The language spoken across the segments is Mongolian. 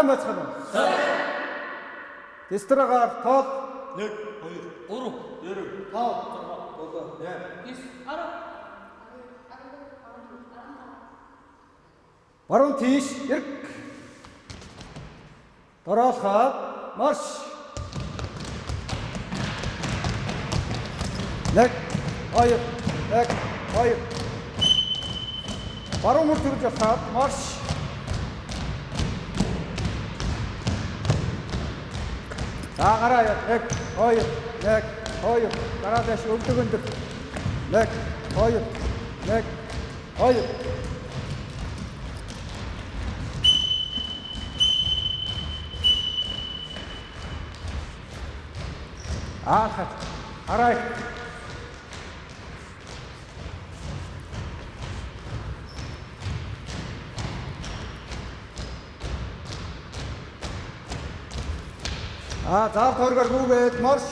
Сайн байцгаана уу? Сайн. Дистрагаар тоол 1 2 3 9 5 6 7 8 9 10 баруун тийш эрг. Дороолхоод марш. Нэг, хоёр, нэг, хоёр. Баруун мөр төрж явхаад марш. За гараа яа. Нэг, хоёр, нэг, хоёр. Гараа дэш өвдөг өндөр. Нэг, хоёр, нэг, хоёр. Аа, арай. Аа, заав төргөр гүгээд марш.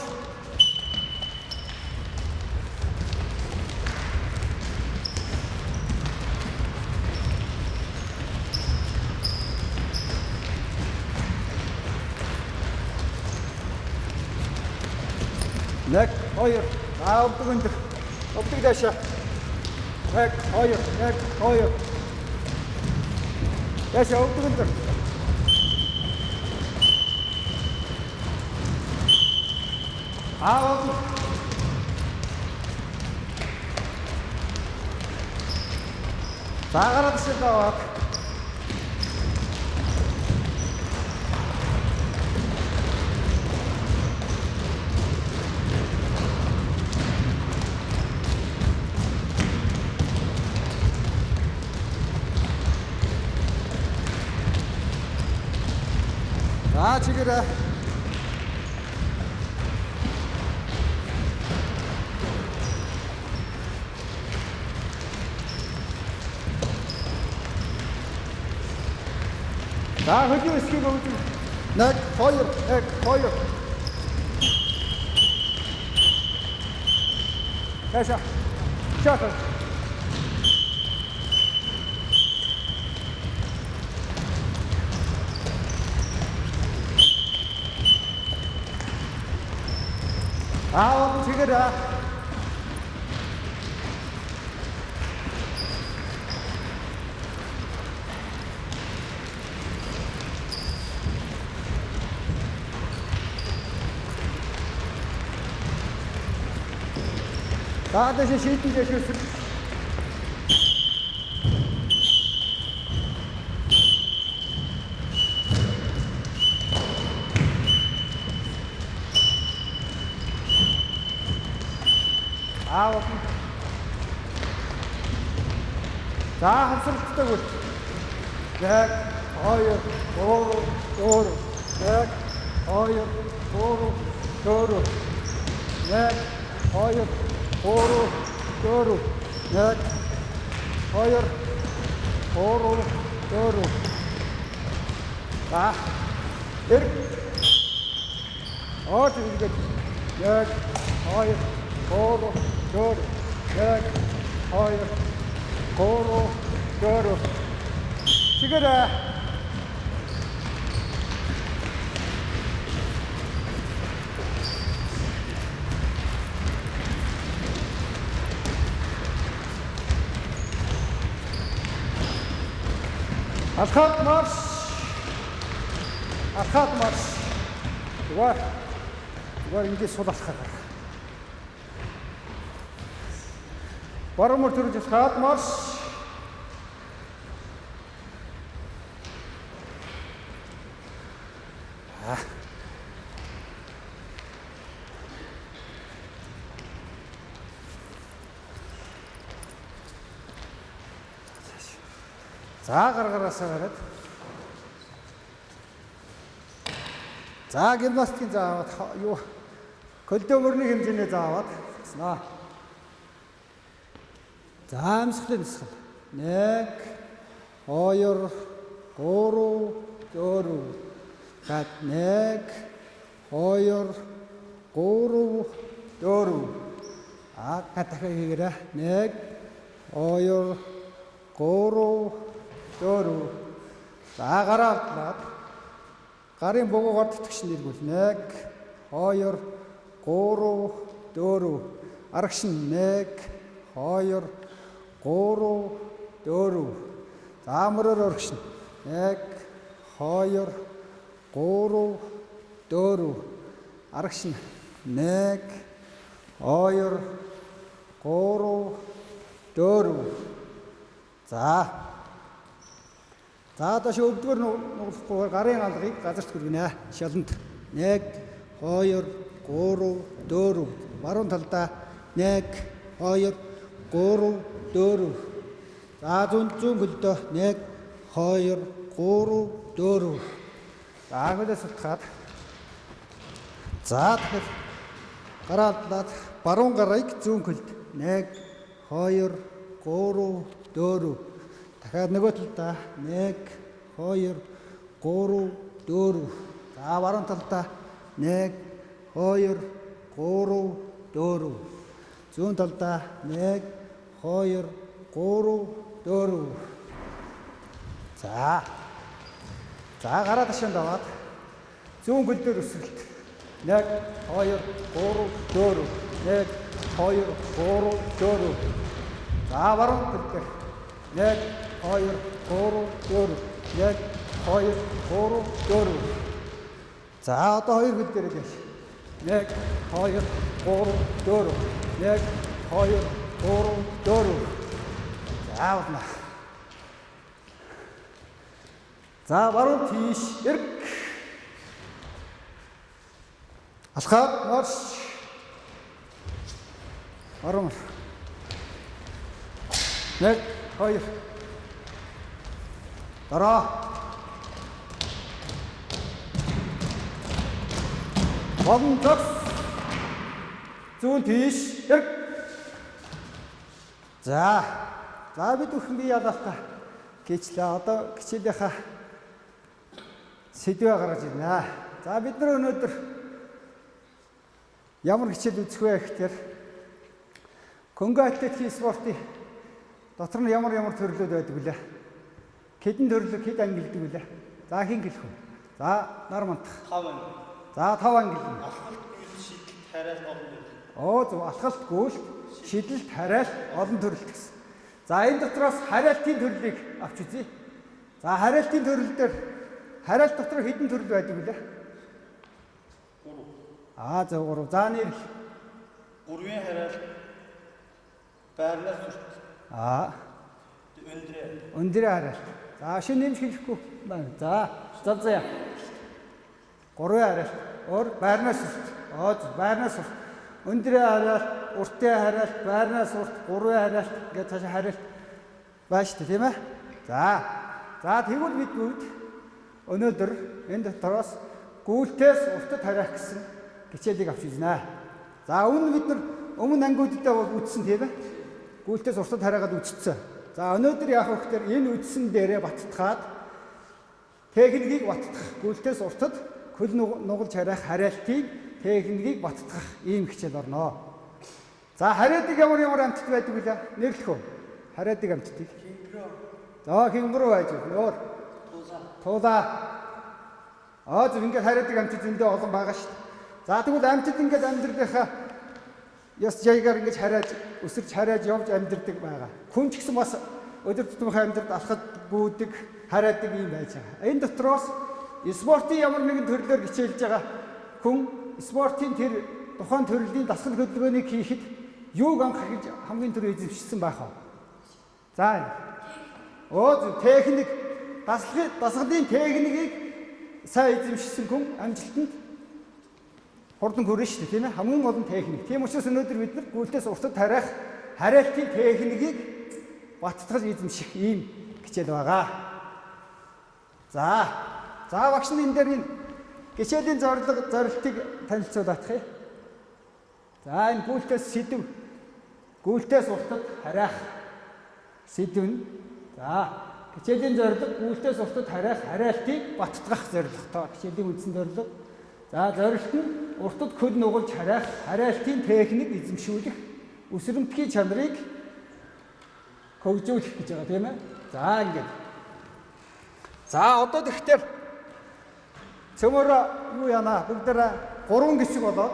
Нэг, хоёр. Өвдөг өндөр. Өвдөг дэшээ. Нэг, хоёр, нэг, хоёр. Дэшээ өвдөг өндөр. Аа, өвдөг. За гараад ирсэн даа. За чигээрээ. За хөдөө эсхийг өгдөг. Нэг, хоёр, нэг, хоёр. Яша. Шата. Аа, чигээрээ. Даадааш шийдэн дэшүүс. Аа. За хавсралтай үл. Яг хоёр, гурав, дөрөв. Яг хоёр, гурав, дөрөв. Яг хоёр, гурав, дөрөв. Яг хоёр, гурав, дөрөв. За. Эрг. Оод ингээд яг хоёр, гурав, дөрөв. Яг хоёр, гурав, дөрөв. Чигээрээ Алхаад марш. Алхаад марш. Зүгээр. Зүгээр ингэж сул алхаад. Баруун мөр төрж алхаад марш. За гаргараасаа гараад. За гимнастикийн заавад юу көлдөө мөрний хэмжээний заавад снаа. За амсгалын нисгэл. 1 2 3 4 гад 1 2 3 4 а дахиад хийгээрэй 1 2 3 дөрөв. За гараад Гарын богоогоор тэтгэж нэргүүл. 1 2 3 4 арагш нь 1 2 3 4 За мөрөөр өргөшнө. 1 2 3 4 арагш нь 1 2 3 4 За. За доош өвдгөр нуглахгүй гарын алгыг газарт хүргэнэ. Шаланд. 1 2 3 4 баруун талдаа. 1 2 3 4 За зүүн зүүн хөлдөө 1 2 3 4 За хөлөөс утгаад За тэгэхээр гараалдлаад баруун гарыг зүүн хөлд 1 2 3 4 дахиад нөгөө талдаа 1 2 3 4 за баруун талдаа 1 2 3 4 зүүн талдаа 1 2 3 4 за. За гараа ташаанд аваад. Зүүн гөл дээр өсрэлт 1 2 3 4 1 2 3 4 за баруун гөл дээр. 1 2 3 4 1 2 3 4 за одоо хоёр гөл дээр гээш 1 2 3 4 1 2 3 4 за удаа за баруун тийш эрг. Алхаад марш. Баруун нэг хоёр дараа Болон зогс зүүн тийш. Эрг За. За бид бүхэн бие яалаалтаа гэчлээ одоо хичээлийнхаа сэдвээ гаргаж ирнэ. За бид нар өнөөдөр ямар хичээл үзэх вэ гэхээр Конго атлетикийн спортын дотор нь ямар ямар төрлүүд байдаг вүлээ? Хэдэн төрлөг хэд анги гэдэг вүлээ? За хин гэлэх вэ? За нар мантах. 5 анги. За 5 анги. Алхалт гүйл шийдэл тариал олон төрөл. Оо зөв алхалт гүйлт шидэлт хараалт олон төрөлт гэсэн. За энэ дотроос хараалтын төрлийг авч үзье. За хараалтын төрөл дээр хараалт дотор хэдэн төрөл байдаг вүлээ? 3. Аа зөв 3. За нэр Гурвын хараал байрнаас зүрт аа өндрөө. өндрөө хараалт. За шинэ нэмж хэлэхгүй байна. За зав заяа. Гурван хараалт. Өөр байрнаас урт. Зөв байрнаас урт. Өндрөө хараалт, уртын хараалт, байрнаас урт, гурван хараалт гэж цаашаа шүү дээ, тийм ээ? За. За тэгвэл бид бүгд өнөөдөр энэ дотроос гүйлтээс уртад хараах гэсэн хичээлийг авч изнэ. За өмнө бид нар өмнө ангиудтай бол үтсэн тийм ээ? Гүйлтээс уртад хараагаад үтцсэн. За өнөөдөр вэ гэхээр энэ үтсэн дээрээ баттгаад техникийг баттгах. Гүйлтээс уртад хөл нуг- нугалж хараах хараалтыг техникийг баттгах ийм хичээл орно. За хариадыг ямар ямар амтд байдаг вэ? Нэрлэх үү? Хариадыг амтдыг. За хингэрүү байж өөр. Туулаа. Аа зөв ингээд хариадыг амтд зөндөө олон байгаа шүү дээ. За тэгвэл амтд ингээд амьдралынхаа ёс жаягаар ингэж харааж өсөрч харааж явж амьдрдаг байгаа. Хүн ч гэсэн бас өдөр тутмынхаа амьдралд алхад бүүдэг, хараадаг юм байж байгаа. Энэ дотроос спортын ямар нэгэн төрлөөр хичээлж байгаа хүн спортын тэр тухайн төрлийн дасгал хөдөлгөөнийг хийхэд юуг анх гэж хамгийн түрүү эзэмшсэн байх вэ? За. Зөв техник дасгалын дасгалын техникийг сайн эзэмшсэн хүн амжилтанд хурдан хүрнэ шүү дээ тийм ээ хамгийн гол нь техник. Тийм учраас өнөөдөр бид нар гүйлтээс уртад тариах хариалтын техникийг баттгал эзэмших ийм хичээл байгаа. За. За багш нь энэ дээр энэ хичээлийн зорилго зорилтыг танилцуулах юм. За энэ гүйлтээс сэдв гүйлтээс уртад хариах сэдв нь за хичээлийн зорилго гүйлтээс уртад хариах хариалтыг баттгах зорилготой хичээлийн үндсэн зорилго За зорилт нь уртад хөл нугалж хараах хараалтын техник эзэмшүүлэх өсрөмтгий чанарыг хөгжүүлэх гэж байгаа тийм ээ. За ингээд. За одоо тэгэхээр цөмөр юу яана бүгдээ гурван гисэг болоод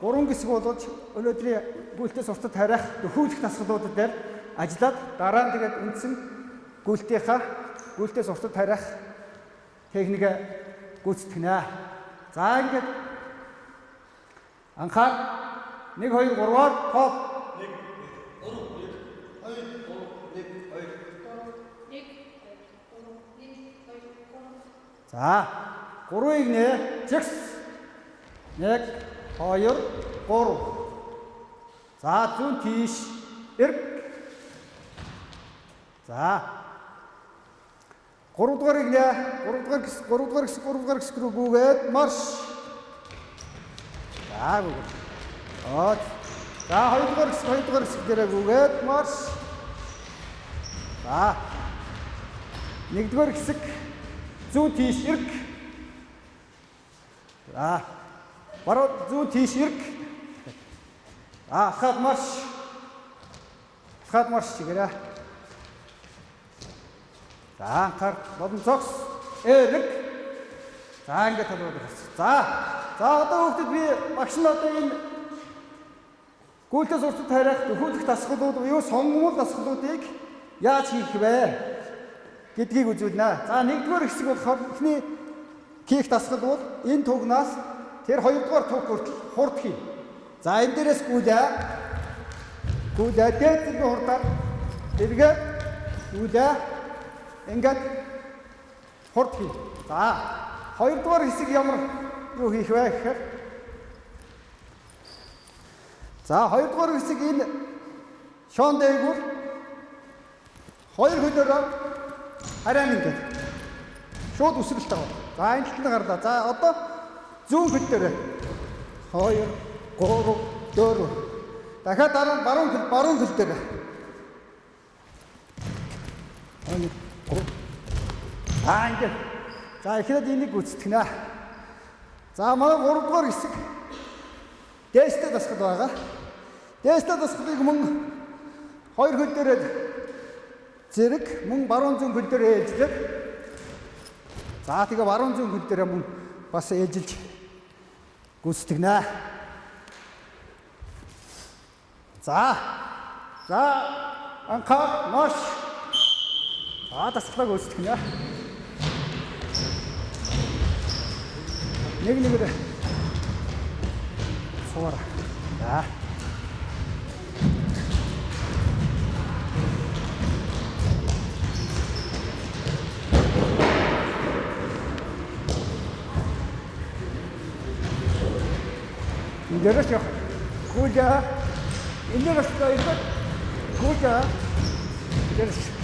гурван гисэг болоод өнөөдрийн гүйлтээс уртад харих дөхүүлэх тасгалуудад дээр ажиллаад дараа нь тэгээд үндсэн гүйлтийнхаа гүйлтээс уртад харих техник гүйцэтгэнэ. За ингээд анхаар 1 2 3-аар топ. 1 За гурвыг нэ. Чигс 1 2 3 За зүүн тийш. Эрг За. 3 дугаарыг нэ. 3 дугаар гис 3 дугаар гис 3 дугаар гүгээд марш За Аа За 2 дугаар гис 2 дугаар гис дээрээ гүгээд марш За 1 дугаар хэсэг зүүн тийш эрг. За. Баруун зүүн тийш эрг. А хаад марш. Хаад марш чигээрээ. За анхаар бодон цогс эрг. За ингээд бас. За. За одоо хүүхдэд би багш нь одоо энэ гүйлтээс уртад харих төхөөлөх дасгалууд буюу сонгомол дасгалуудыг яаж хийх вэ? гэдгийг үзүүлнэ. За нэгдүгээр хэсэг болохоор эхний ких дасгал бол энэ тугнаас тэр хоёрдугаар туг хүртэл хурд хий. За энэ дээрээс гүйлээ. Гүйлээ дээд зэрэг хурдаар эргээ гүйлээ. Ингээд хурд хий. За хоёрдугаар хэсэг ямар юу хийх вэ гэхээр За хоёрдугаар хэсэг энэ шон дээгүүр. Хоёр хөлөөрөө хараа ингээд шууд үсрэлт аваа. За энэ талд нь гарлаа. За одоо зүүн хөл дээр 2 3 4 дахиад дараа баруун хөл баруун хөл дээр Аа ингээд за эхлээд энийг гүйцэтгэнэ. За манай 3 дугаар хэсэг дээштэй дасгал байгаа. Дээштэй дасгалыг мөн хоёр хөл дээрээ зэрэг мөн баруун зүүн хөл дээр ээлжлээд за тэгээ баруун зүүн хөл дээр мөн бас ээлжилж гүйцэтгэнэ. За. За анхаа маш а тасглаа гүйцэтгэнэ. Нэг нэгээр суура. За. Дээрээс явах. Гүйлээ. Энэ дээрээс явах. Гүйлээ. Дээрээс.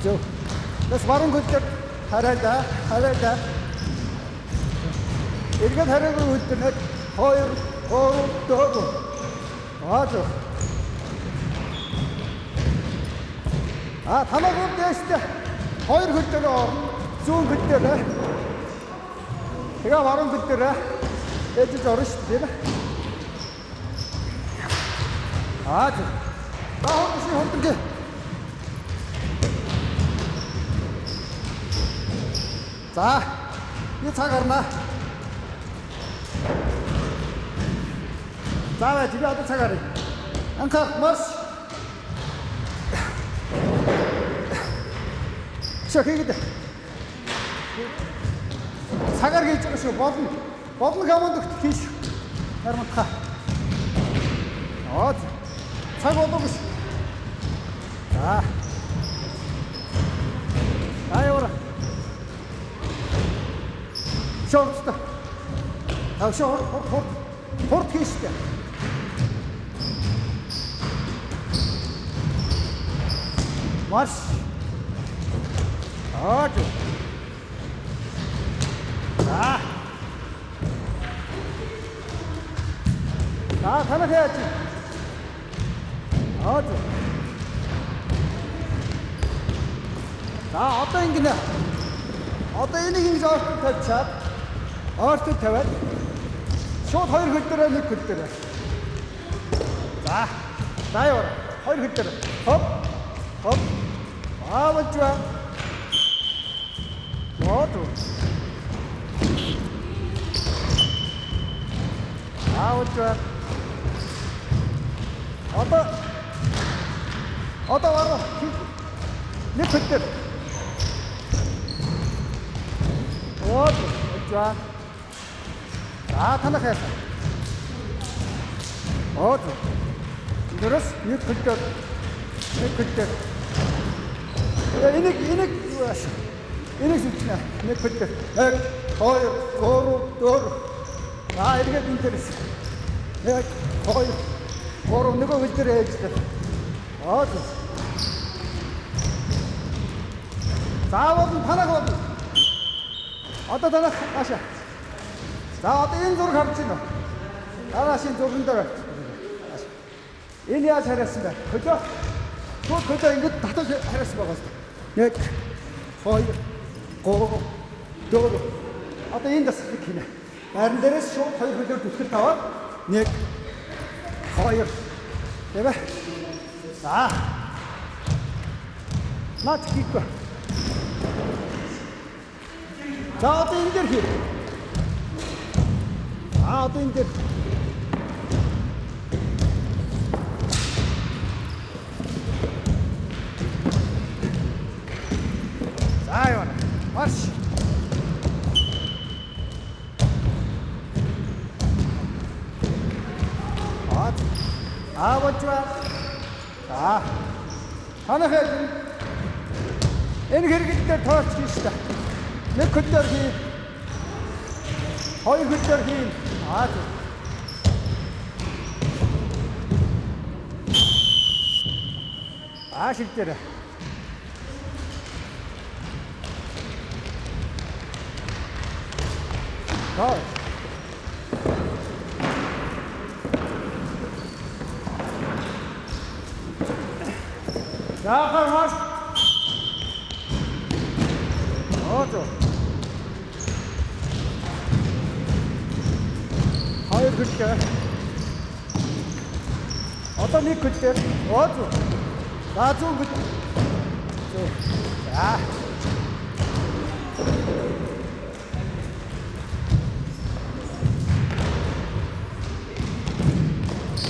Аа. Жоо. Нас баруун хөлдөр хараа хараа. Эргээд хараагүй хөлдөр нэг 2 3 4. Оото. А танаа бүр дээштэй хоёр хөл дээр орно. Зүүн хөл дээр. Тэгээ баруун хөл дээр ээжж орно шүү дээ. Аа за. За хот шиг За. Би цаг гарна. За бай, би одоо цаг гарна. Анхаар марш. Шо хийгээд. Цагаар хийж байгаа шүү. Болно. Болно команд өгт хийш. Харматха. Аа. Цаг болоогүй шүү. За. Шорт. Аа шорт хурд хурд. Хурд хийш дээ. Марш. Аач. За. За танаа хаяач. Аач. За одоо ингэнэ. Одоо энийг ингэж орт тавьчаад орт тавиад шууд хоёр хөл дээр нэг хөл дээр. За. Яваа. Хоёр хөл дээр. Хоп. Хоп. Аавч ба. Мод. Аавч ба. Одоо Одоо варуу. Нэг хөл дээр. Вот, жаа. За танах яа. Вот. Дөрөс нэг хөл дээр. Нэг хөл дээр. Энийг энийг. Энийг зүтнэ. Нэг хөл дээр. Нэг, хоёр, гурав, дөрөв. Аа эргээд энэ дээрс. Нэг, хоёр, гурав нэг хөл дээр ээжтэй. Аа. Заавал танах бол. Одоо танах аашаа. За одоо энэ зураг харж байна уу? Араашийн зурган дээр. Энэ яаж хариасан бэ? Хөлөө. Шууд хөлөө ингэж татаж хариасан байгаа шүү. Нэг, хоёр, гурав, дөрөв. Одоо энэ дасгалыг хийнэ. Байран дээрээс шууд хоёр хөлөөр түтгэл таваад нэг, хоёр. Тэ бэ? За. Наад хийхгүй. За одоо энэ дээр хий. А одоо энэ дээр. За яа. Марш. Аа. Ба. За. Танах энэ хэрэгэлдээр тооч хийж та. Нэг хөдлөөр хийн. Хоёр хөдлөөр хийн. Аа. Аа шилдээр. Тоо. Яахаар маш. Оото. Хоёр хөлтэй. Одоо нэг хөлтэй. Оото. За зүүн хөл. Зүү. За.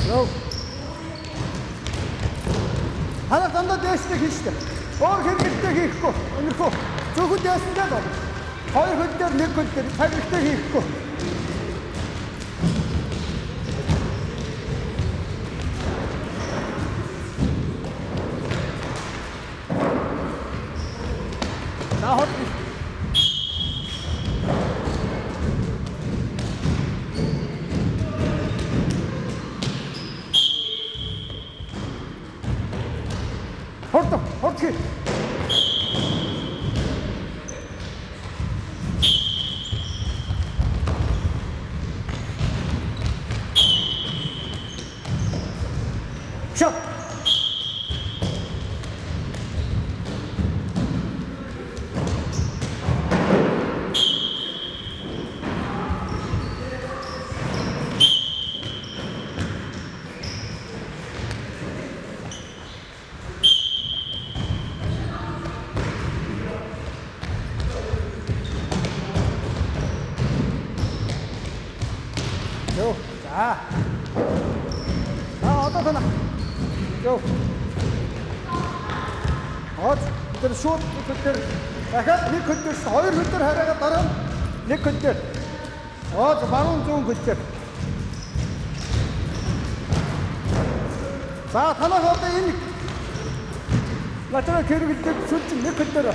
Йоо. Ханаа дандаа дээштэй хийжтэй. Өөр хэрэгэлтэй хийхгүй. Өнөрхөө. Зөвхөн дээштэй л. Хоёр хөл дээр нэг хөл дээр цагтай хийхгүй. За хот. Хорто, хорти. Шо. Йоо. За. Аа одоо тана. Йоо. Хот тэр шууд хөдөр дахиад нэг хөдөр хоёр хөдөр хараагаа дараа нэг хөдөр. Оо баруун зүүн хөдөр. За танах одоо энэ Латера хэрэгэлдэг сүлж нэг хөдөр.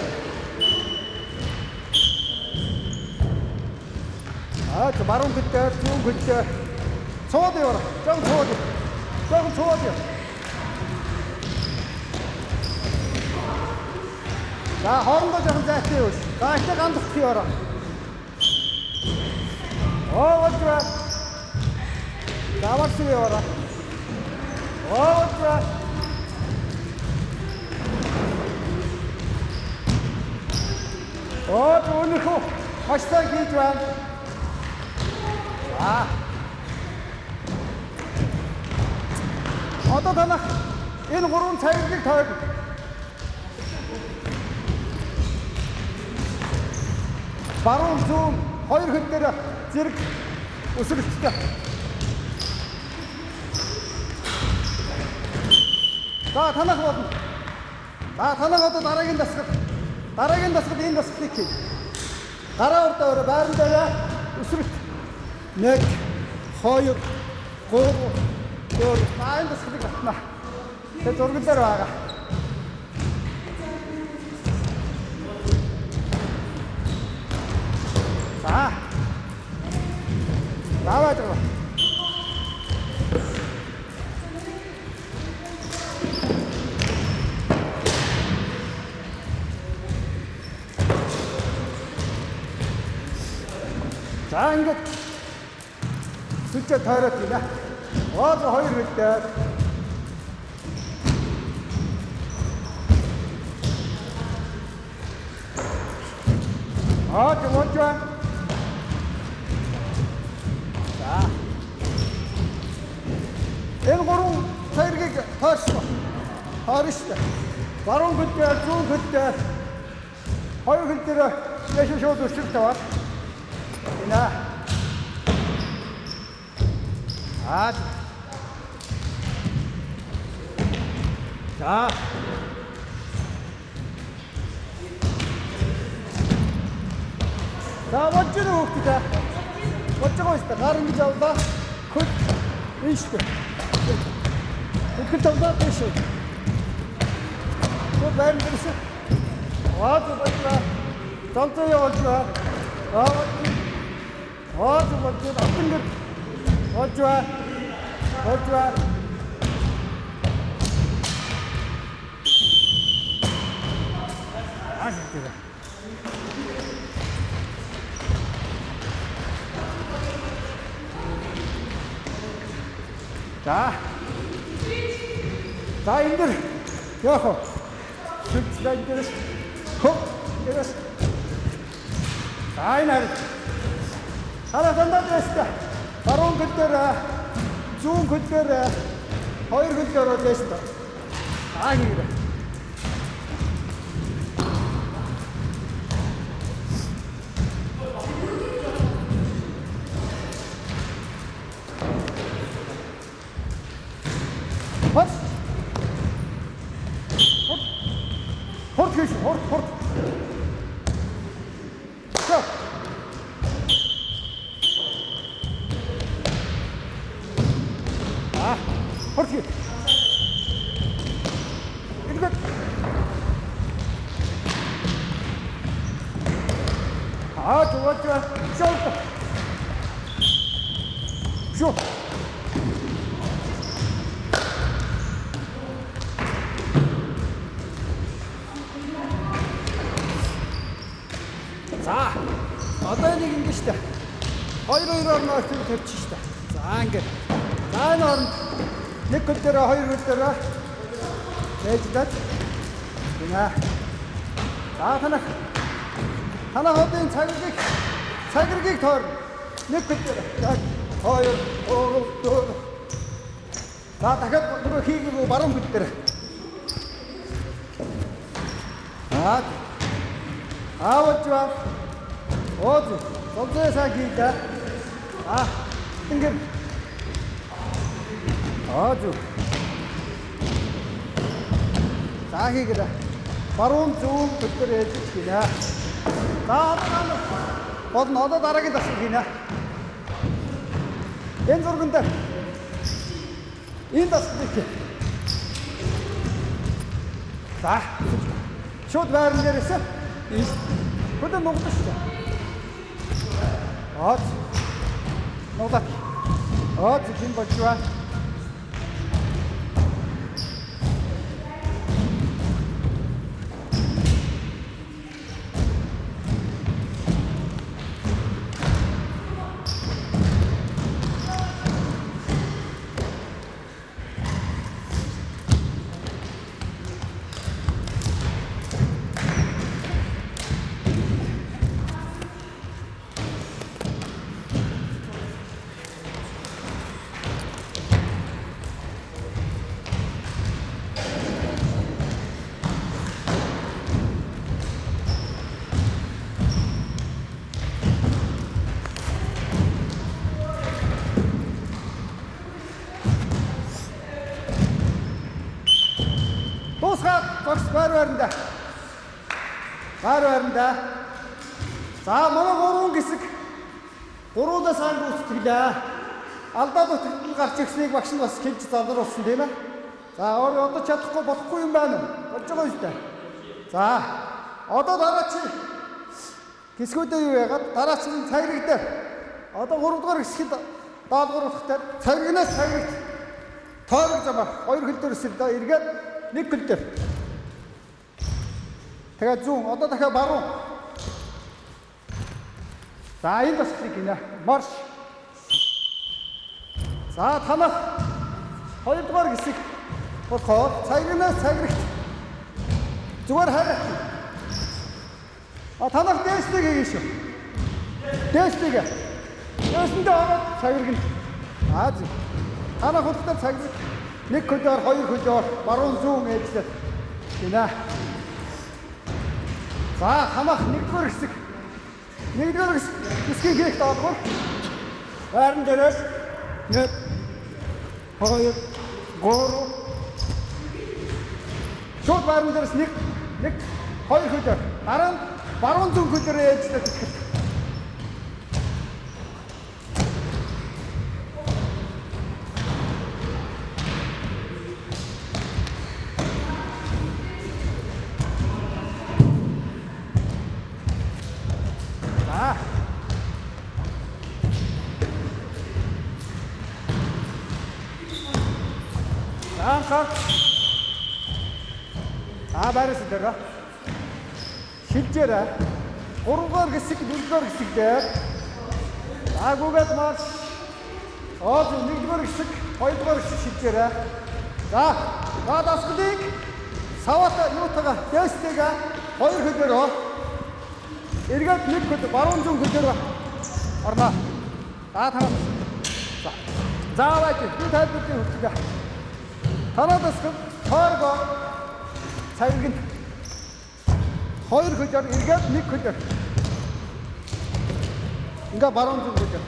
Аа баруун хөдөр зүүн хөдөр. Цоод яваа. Жон цоод. Жон цоод яа. За хоорондоо жоохон зайтай юу. За ихтэй гандах яваа. Оо ватра. Даварс яваа. Оо ватра. Оо өнөхөө хаштай хийж байна. За. Одоо танах энэ гурван цагийг тойр. Баруун зүүн хоёр хөл дээр зэрэг өсөлттэй. За танах болно. За танах одоо дараагийн дасгал. Дараагийн дасгал энэ дасгалыг хий. Гараа урдаа өрөө байран дээр өсөлт. 1 2 3 4 5 дасгалыг батна. Тэгээ зурган дээр байгаа. За. Давай давай. За ингээд сүлжээ тойроод байна. Ооз хоёр хөлтэй. Аа жимож байна. За. Энэ гурван цайргийг тойрсон. Тойрсон. Баруун хөлтэй, зүүн хөлтэй. Хоёр хөл дээр яш шууд өсөлт таваад. Энэ. Аа. За. За гэнэ хүүхдээ. Болж байгаа шүү дээ. Гар ингэж авлаа. Хөл энэ шүү. Хөл тавлаа үү? Хөл байна гэсэн. Аа. Цалцаа явуулж байна. Аа. Аа зүгээрээ алтан гэр. Болж байна. Зүгээрээ. За. За энэ дэр яах вэ? Сүлжээ энэ дэрс. Хоп. Дэрс. За энэ харин. Хараа дандаа дэстэ. Баруун хөл дээр зүүн хөл дээр хоёр хөл дээр дэстэ. Аа хийрэ. Хот. Хот. Хот хийш, хот, хот. За. А, хот хий. Ингээд. А, Шот. За. Одоо нэг ингэ штэ. Хоёр хоёроор нөхөд тавьчих штэ. За ингэ. За энэ хооронд нэг хөл дээр хоёр хөл дээр ээжлээд гинэ. За танах. Танах одын цагийг цагиргийг тоор. Нэг. Яг хоёр гурав дөрөв. За дахиад нөгөө хийгээгүй баруун дээр. Аа. Аавч ба. Ооз. Сонцоо сагида. А. Ингээд. Ооз. Сахигэд. Баруун зүүн төдөр ээж гинэ. За одоо бодно одоо дараагийн дасгал гинэ. Энэ зурган дээр. Энэ дасгал гэх. За. Шууд байран дээрээс Хөдөө нугдаж шүү дээ. Аач. Нугдаад. Аач хин бочваа. Гар байранда. За манай гурван хэсэг гурвуулаа сайн гүйцэтгэлээ. Алдаад утгал гарч ирснийг багш нь бас хэлж залруулсан тийм ээ. За өөр одоо чадахгүй болохгүй юм байна уу? Болж байгаа юм дээ. За одоо дараа чи хэсгүүдээ юу яагаад дараа чи цаграг дээр одоо 3 дугаар хэсгэд даалгавар ухтаар цаграгнаас цаграгт тойрог замаар хоёр хөл дээр өсөлдөө эргээд нэг хөл дээр. Тэгээ зүүн одоо дахиад баруун. За энэ бас клик гинэ. Марш. За танах хоёрдугаар хэсэг болохоор цагнаас цаграгт зүгээр хараа. А танах дээштэй хийгэн шүү. Дээштэйг. Дээшэндээ ороод цаграгт. Аа зү. Танах хөлтөөр цаграгт нэг хөлөөр хоёр хөлөөр баруун зүүн ээжлээ. Гинэ. За хамаах нэгдүгээр хэсэг. Нэгдүгээр хэсгийн хийх даалгавар. Байран дээрээс нэг хоёр гурав Шууд байран дээрээс нэг нэг хоёр хөлөөр дараа нь баруун зүүн хөлөөр ээжлээ тэгэхээр За. За гар. А байраас дээр. Шилжээрэ. Гурван хэсэг, дөрөвдүгээр хэсэг дээр. За гүгээд марш. Аа нэгдүгээр хэсэг, шилжээрэ. За, за дасгалыг саваата юутайгаа дэстэйгээ хоёр хөлөөрөө эргээд нэг хөл баруун зүүн хөлөөр орно. За танаа. За. Зааваач би тайлбарлын хөлтгөө. Танаа дасгал тойрго цагийг хоёр хөлөөр эргээд нэг хөлөөр. Ингээ баруун зүүн хөлөөр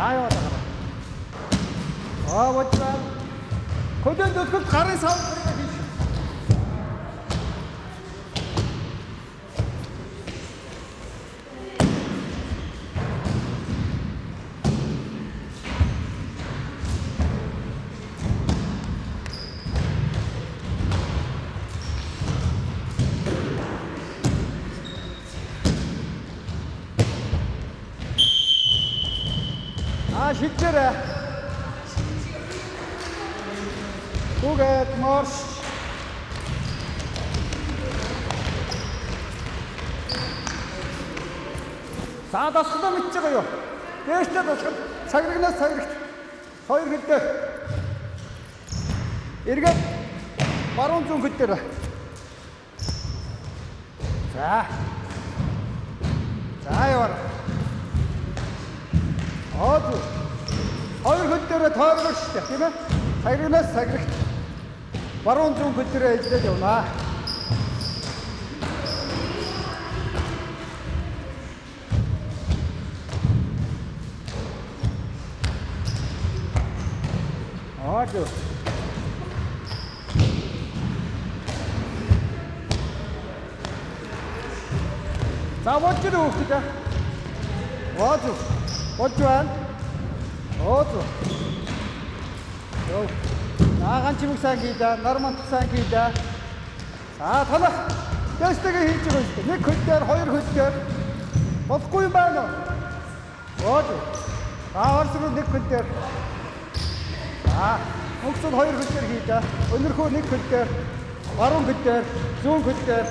эзэнэ. Аамарш. Аа яваа таа. Аа вочраа. Хөдөө дөлгөл гарын сав хийж. Аа шилжээрэй. Түгээд марш. За мэдж байгаа юу? Дээштэй дасгал цаграгнаас цаграгт хоёр хөл дээр. Эргээд баруун зүүн хөл дээр. За. За яваа. Аа зү. Хоёр хөл дээр тойргоо шүү дээ, тийм ээ? Цаграгнаас цаграгт баруун зүүн хөл дээр ажиллаж явнаа. Аа зү. За ирээ хүүхдээ. Аа зү. Болж байна. Аа зү. Йоо. Наагаан чимэг сайн хийдэ, нар мантах сайн хийдэ. За танах дэстэйгээ хийж байгаа юм. Нэг хөл дээр, хоёр хөл дээр. Болохгүй юм байна уу? Аа зү. За орсруу нэг хөл дээр. За хөгцөд хоёр хөл дээр хийдэ. Өнөрхөө нэг хөл дээр. Баруун хөл дээр, зүүн хөл дээр.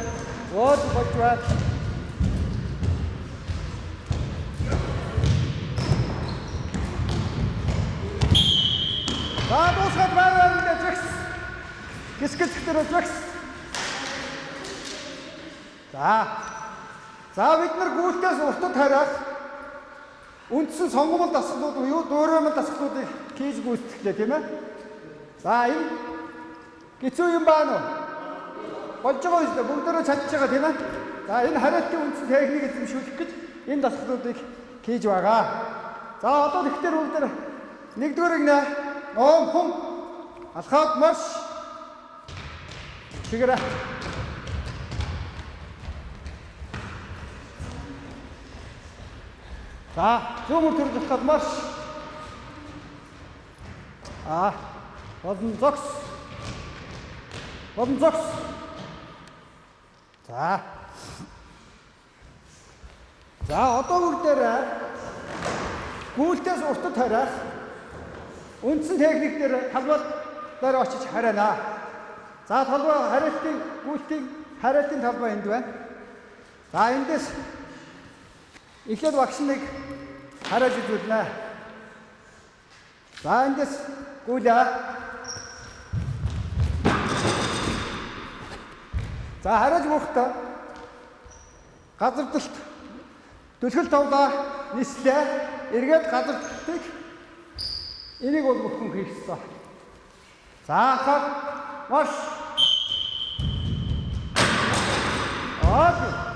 Болж байна. За дуусгаад байна энэ жигс. Гисгэл дээр жигс. За. За бид нар гүйлтээс уртад хараад үндсэн сонгомол дасгалууд буюу дуураймал дасгалуудыг хийж гүйцэтгэлээ тийм ээ. За энэ гэцүү юм байна уу? Болж байгаа юм шүү дээ. Бүгдээрээ чадж байгаа тийм ээ. За энэ хариултын үндсэн техник эзэмшүүлэх гэж энэ дасгалуудыг хийж байгаа. За одоо тэгэхээр бүгд нэгдүгээрийг нэ ном хум алхаад марш. Тэгэрэ. За зүүн төрж алхаад марш. А болон зогс. Болон зогс. За. За одоо бүгдээр гүйлтээс уртад хариах үндсэн техникээр талбай дээр очиж хариана. За талбай хариалтын гүйлтийн хариалтын талбай энд байна. За эндээс эхлээд багш нэг харааж үзүүлнэ. За эндээс гүйлээ. За харааж бүхтээ газардалт түлхэл тавлаа нислээ. Эргээд газардалтыг энийг бол бүхэн хийх ёстой. За хаа маш Аа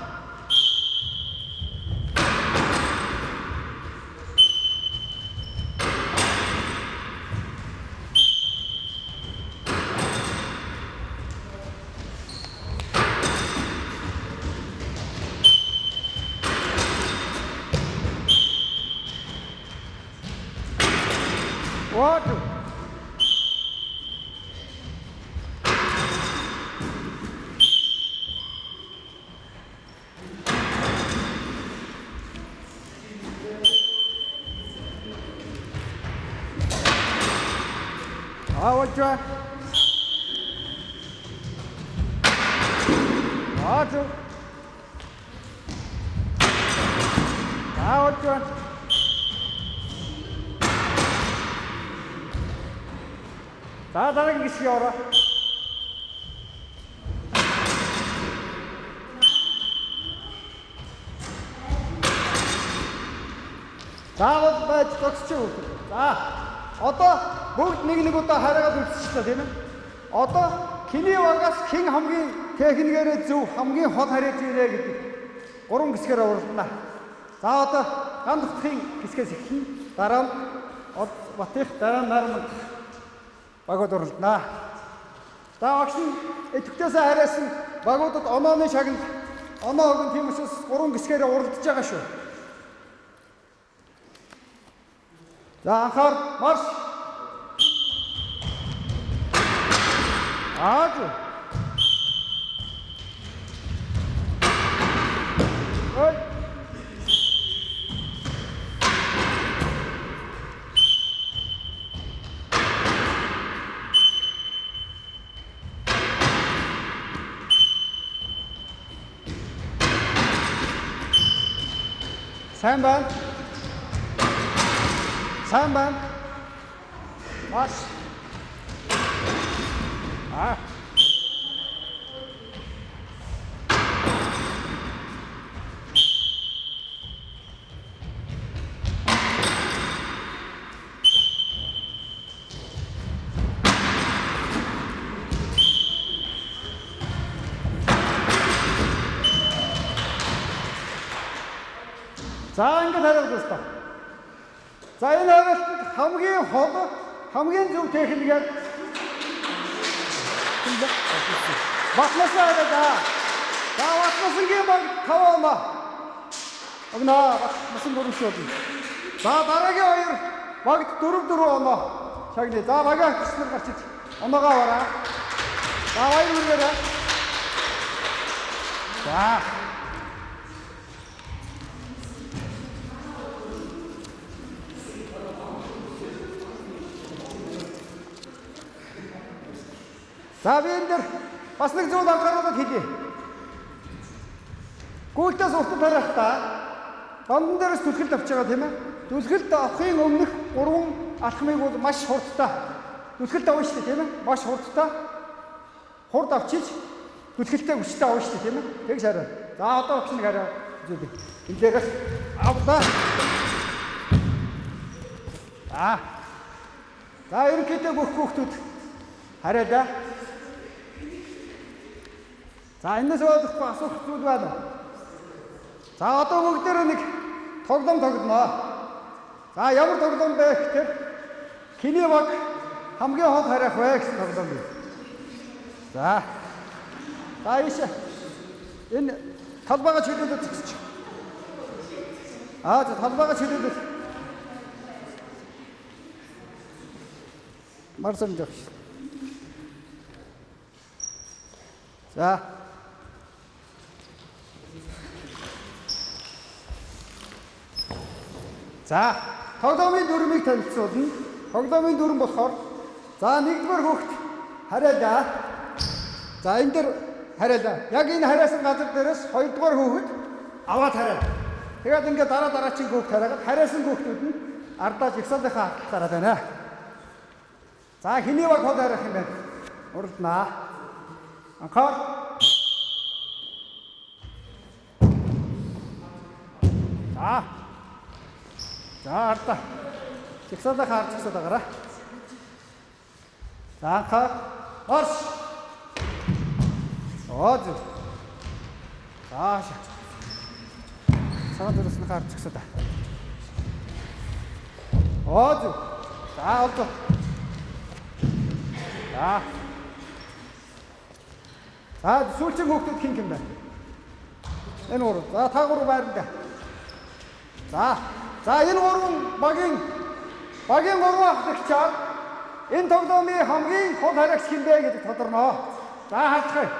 Ótimo. Ah, outro. За дараагийн гисгий ороо. Заавал байж зогсч үү. За одоо бүгд нэг нэг удаа хараагаад үзчихлээ тийм ээ. Одоо хиний багаас хэн хамгийн техникээрээ зөв хамгийн хол харьяаж ирээ гэдэг гурван хэсгээр уралдана. За одоо ган дутхын хэсгээс эхлэн дараа нь Батих дараа нь Нарманд багууд уралдана. За багш нь идэвхтээс харайсан багуудад онооны шагнал оноо өгөн тийм учраас гурван гисгээрээ уралдаж байгаа шүү. За анхаар марш. Ааж. Ой. Сайн байна. Сайн байна. Маш. Хариулж байна. За энэ хариултанд хамгийн хол хамгийн зөв техникээр Батлаас аваад да. За батлаасынгийн баг таваама. Огноо батласан дөрөв шүү. За дараагийн хоёр багт дөрөв дөрөв оноо. Шагны. За багаа хэсгээр гарч иж. Оноогоо аваараа. За хоёр үргээрээ. За За би энэ дэр бас нэг зүйл анхааруулаад хэлье. Гүйлтээс уртад харах та бандан дээрээс түлхэлд авч байгаа тийм ээ. Түлхэлд авахын өмнөх гурван алхмыг бол маш хурдтай. Түлхэлд авна шүү дээ тийм ээ. Маш хурдтай. Хурд авчиж түлхэлтэй хүчтэй авна шүү дээ тийм ээ. Тэг шараа. За одоо өгч нэг хараа зүйл. Энэ дээрээс авлаа. За. За ерөнхийдөө бүх хүүхдүүд хараа да. За энэс өөрөхгүй асуух зүйл байна уу? За одоо бүгдээрээ нэг тоглоом тоглоноо. За ямар тоглоом бэ гэхээр хиний баг хамгийн хол харих вэ гэсэн тоглоом бий. За. За ийш. Энэ талбайгаа чөлөөлөд зогсож. Аа за талбайгаа чөлөөлөд. Марсан жогш. За. За, тоглоомын дүрмийг танилцуулна. Тоглоомын дүрм болохоор за нэгдүгээр хүүхд хараалаа. За энэ дэр хараалаа. Яг энэ хараасан газар дээрээс хоёрдугаар хүүхэд аваад хараа. Тэгээд ингээд дараа дараагийн хүүхд хараагаад хараасан хүүхдүүд нь ардаа жигсаалынхаа хаталт гараад байна. За хэний баг хол харах юм бэ? Урднаа. Анхаар За. За арда. Жигсаалаа хаарч гисаад байгаараа. За анхаа орш. Оо зү. Зааш. Цагаан дөрөс нь хаарч гисаад. Оо зү. За олдоо. За. За сүүлчийн хүүхдүүд хин юм байна. Энэ гурав. За та гурав байранда. За. За энэ гурван багийн багийн гурван ахлагчаар энэ тоглоомын хамгийн хол харагч хин бэ гэдэг тодорно. За харцгаая.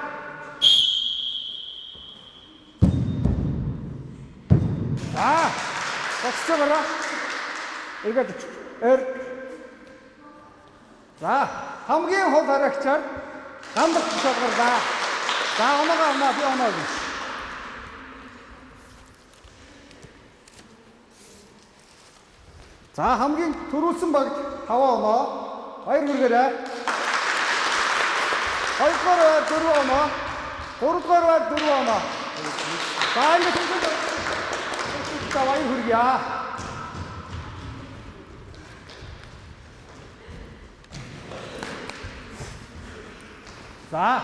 За. Босч байгаа. Эргээд эр. За хамгийн хол харагчаар гамбар шалгарлаа. За оноо би оноо гэж. За хамгийн төрүүлсэн багт 5 оноо. Хоёр хүргээрээ. Хоёрдугаар байр 4 оноо. Гуравдугаар байр 4 оноо. За ингэ за хоёр хүргье. За.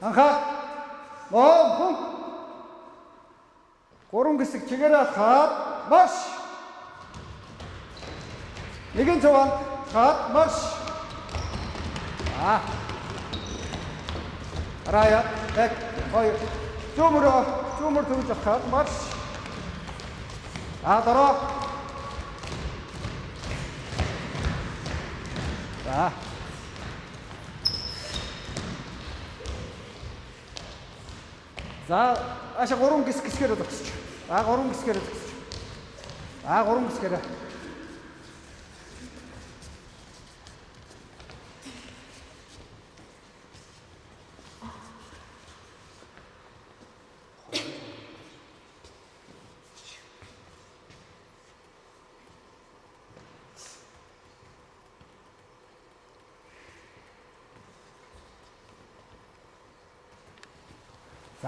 Анхаа. Ноо. Гурван хэсэг чигээрээ хаад маш. Нэгэн цуван хаад маш. За. Рая, так, хоёр. Зүүмөрөө, зүүмөр төвж авах маш. А дараа. За. За аша гурван гис гисгээр зогсож. А гурван гисгээр зогсож. А гурван гисгээр.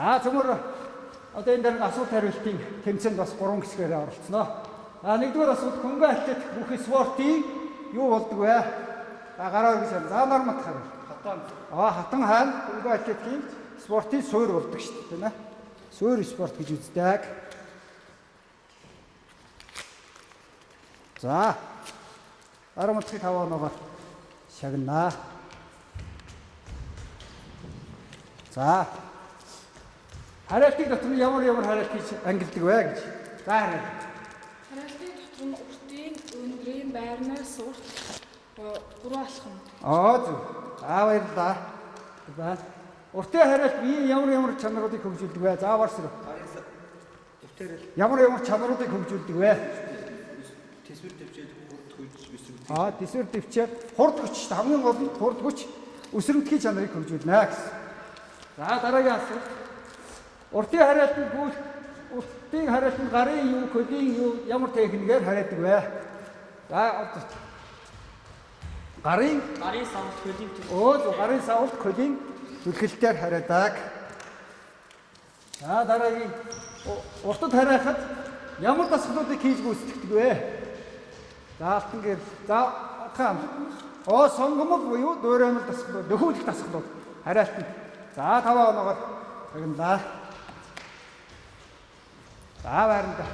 За цөмөр одоо энэ дээр асуулт хариултын тэмцээнд бас гурван хэсгээр оролцсноо. А нэгдүгээр асуулт хөнгө атлет бүх спортын юу болдог вэ? За гараа байна. За нормат хариу. Хатан. Аа хатан хаана хөнгө атлетийн спортын суурь болдог шүү дээ, тийм ээ? Суурь спорт гэж үздэг. За. Арамтхи таваа ногоор шагнаа. За. Хараалтын дотор нь ямар ямар хараалт хийж ангилдаг вэ гэж. За хараалт. Хараалтын дотор нь уртын, өндрийн, байрнаас урт гурван алхам. Аа зүг. Аа баярлалаа. За. Уртын хараалт би ямар ямар чанаруудыг хөгжүүлдэг вэ? За барсар. Ямар ямар чанаруудыг хөгжүүлдэг вэ? Тэсвэр төвчээд хурд хүйж өсөв. Аа, тэсвэр төвчээр хурд хүч хамгийн гол нь хурд хүч өсрөмтгий чанарыг хөгжүүлнэ гэсэн. За дараагийн асуулт. Уртын хараалтанд гүйл уртын хараалтанд гарын юу, көлийн юу ямар техникээр хараадаг вэ? За гарын Гарын самт хөлийн өө гарын савлт көлийн зүлгэлтээр хараадаг. За дараагийн уртад хараахад ямар дасгалуудыг хийж гүйцэтгэдэг вэ? За алтан гэр. За хаан. Оо сонгомол буюу дуураймал дасгалууд, нөхөөлөх дасгалууд хараалтанд. За таваа оноогоор загнаа. За байранда.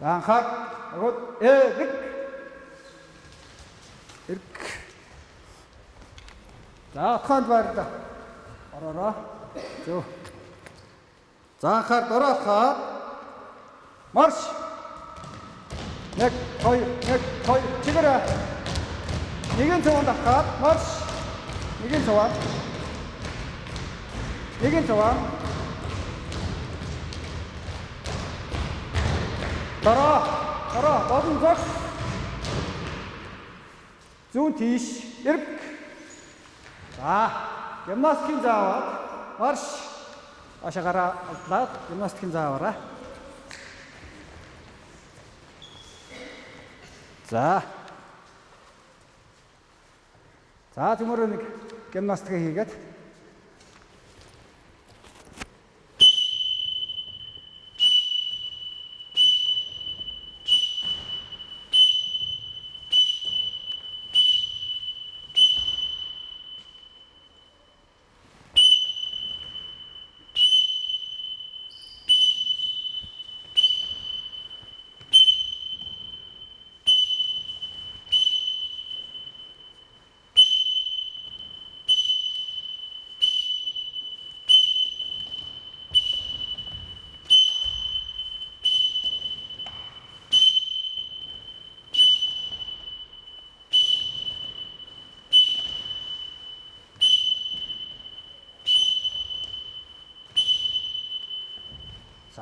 За анхаар агууд эрг. Эрг. За отхоонд байранда. Ороороо. Зөв. За анхаар дороохоо. Марш. Нэг, хоёр, нэг, хоёр. Чигээрээ. Нэгэн цуванд авахад марш. Нэгэн цуванд. Нэгэн цуванд. Дараа, дараа, бодон зогс. Зүүн тийш, эрг. За, гимнастикийн зааваад марш. Ашаагаараа алдлаад гимнастикийн зааваараа. За. За төмөрөө нэг гимнастик хийгээд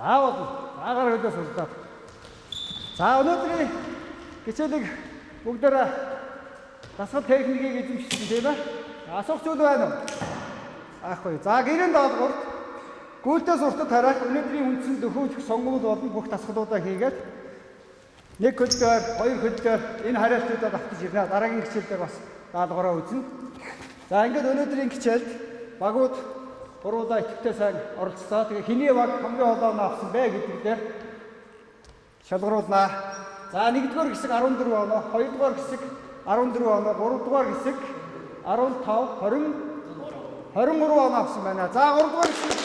заавал аагаар хөлөөс урдаад. За өнөөдрийн хичээлийг бүгдээрээ дасгал техникийг эзэмшсэн тийм ээ. Асуух зүйл байна уу? Аахгүй. За гэрэн даалгавар гүйлтээ суртад харах өнөөдрийн үндсэн дөхөөжих сонгуул болон бүх дасгалуудаа хийгээд нэг хөлдөр, хоёр хөлдөр энэ хариалтуудад автаж ирнэ. Дараагийн хичээл дээр бас даалгавраа үзнэ. За ингээд өнөөдрийн хичээлд багууд гурвуулаа идэвхтэй сайн оролцлоо. Тэгээ хэний баг хамгийн олооно авсан бэ гэдэг дээр шалгаруулнаа. За 1-р хэсэг 14 оноо, 2-р хэсэг 14 оноо, 3-р хэсэг 15, 20 23 оноо авсан байна. За 3-р хэсэг.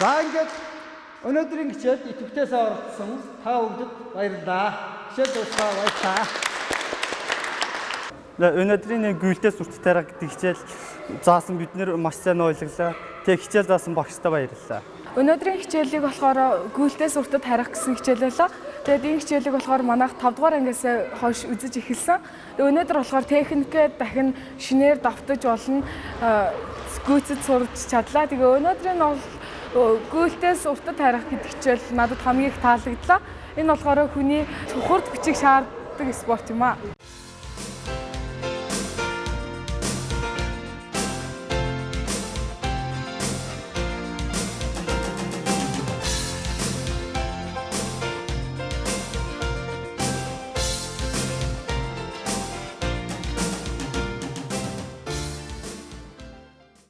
За ингээд өнөөдрийн хичээлд идэвхтэй сайн оролцсон та бүгдэд баярлалаа. Хичээл дуусгаа баярлалаа. Өнөөдрийн нэг гүйлтээс үрт тарих гэдэг хичээл заасан бид нэр маш сайн ойлголоо. Тэг хичээл заасан багштай баярлалаа. Өнөөдрийн хичээлийг болохоор гүйлтээс уртад харих гэсэн хичээл байлаа. Тэгээд энэ хичээлийг болохоор манайх 5 дугаар ангиас хойш үзэж эхэлсэн. Өнөөдөр болохоор техникээ дахин шинээр давтаж болно гүйцэд сурч чадлаа. Тэгээ өнөөдрийн бол гүйлтээс уртад харих гэдэг хичээл надад хамгийн их таалагдлаа. Энэ болохоор хүний хурд хүчийг шаарддаг спорт юм аа.